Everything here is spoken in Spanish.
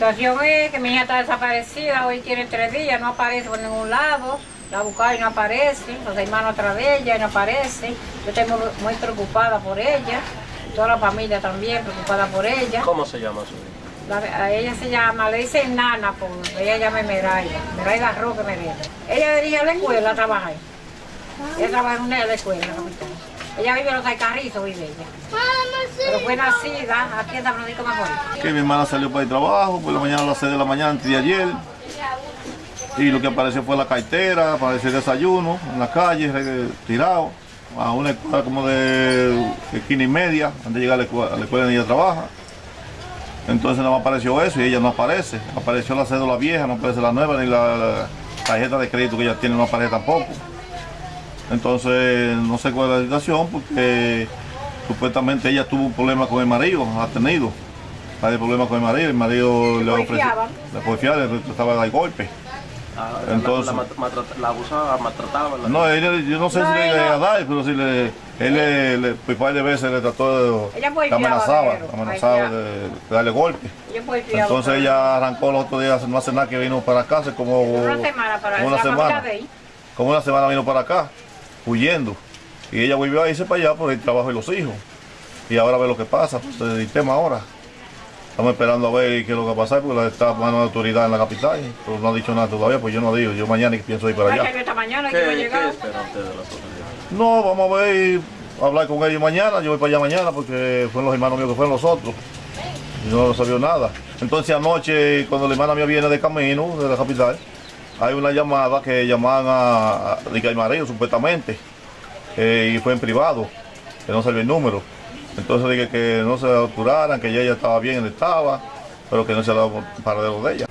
La situación es que mi hija está desaparecida, hoy tiene tres días, no aparece por ningún lado. La buscaba y no aparece, los hermanos otra vez, ella no aparece. Yo estoy muy, muy preocupada por ella, toda la familia también preocupada por ella. ¿Cómo se llama su hija? La- a ella se llama, le dicen Nana, por, ella llama Meraida, Meraida Roque Mereda. Ella dirige la escuela, trabaja ahí. Ella trabaja en una de la escuela, capital. Ella vive en los Alcarrizos, vive ella. Pero fue nacida aquí en San Francisco Macorís. que mi hermana salió para el trabajo, por la mañana a las 6 de la mañana antes de ayer. Y lo que apareció fue la cartera, apareció el desayuno en la calle, tirado, a una escuela como de esquina y media, antes de llegar a la escuela, a la escuela donde ella trabaja. Entonces no apareció eso y ella no aparece. Apareció la cédula vieja, no aparece la nueva, ni la, la tarjeta de crédito que ella tiene no aparece tampoco. Entonces no sé cuál es la situación porque supuestamente ella tuvo un problema con el marido, ha tenido varios problemas con el marido, el marido le ofreció, le porfiaba, le trataba de dar golpe. Ah, Entonces- la, la, maltrata- la abusaba, maltrataba. la- No, él, yo no sé No, si le ella- iba a dar, pero si le, él le, le, por par de veces le trató de, Ella le amenazaba, pero, amenazaba de, de darle golpe. Fiado Entonces ella arrancó los otros días, no hace nada que vino para acá, hace como Una semana para como una la semana. de ahí. Como una semana vino para acá, huyendo. Y ella volvió a irse para allá por el trabajo de los hijos. Y ahora ve lo que pasa, pues el tema ahora. Estamos esperando a ver qué es lo que va a pasar, porque la- está mano de autoridad en la capital, pero no ha dicho nada todavía, pues yo no digo, yo mañana pienso ir para allá. que esta mañana ¿Qué, que iba a qué llegar. espera usted de las autoridades? No, vamos a ver, hablar con ellos mañana, yo voy para allá mañana porque fueron los hermanos míos que fueron los otros. Y no sabía nada. Entonces anoche, cuando la hermana mía viene de camino, de la capital, hay una llamada que llamaban a, a al marido, supuestamente, eh, y fue en privado, que no salió el número. Entonces dije que no se apuraran, que ella ya estaba bien, él estaba, pero que no se dado paradero de ella.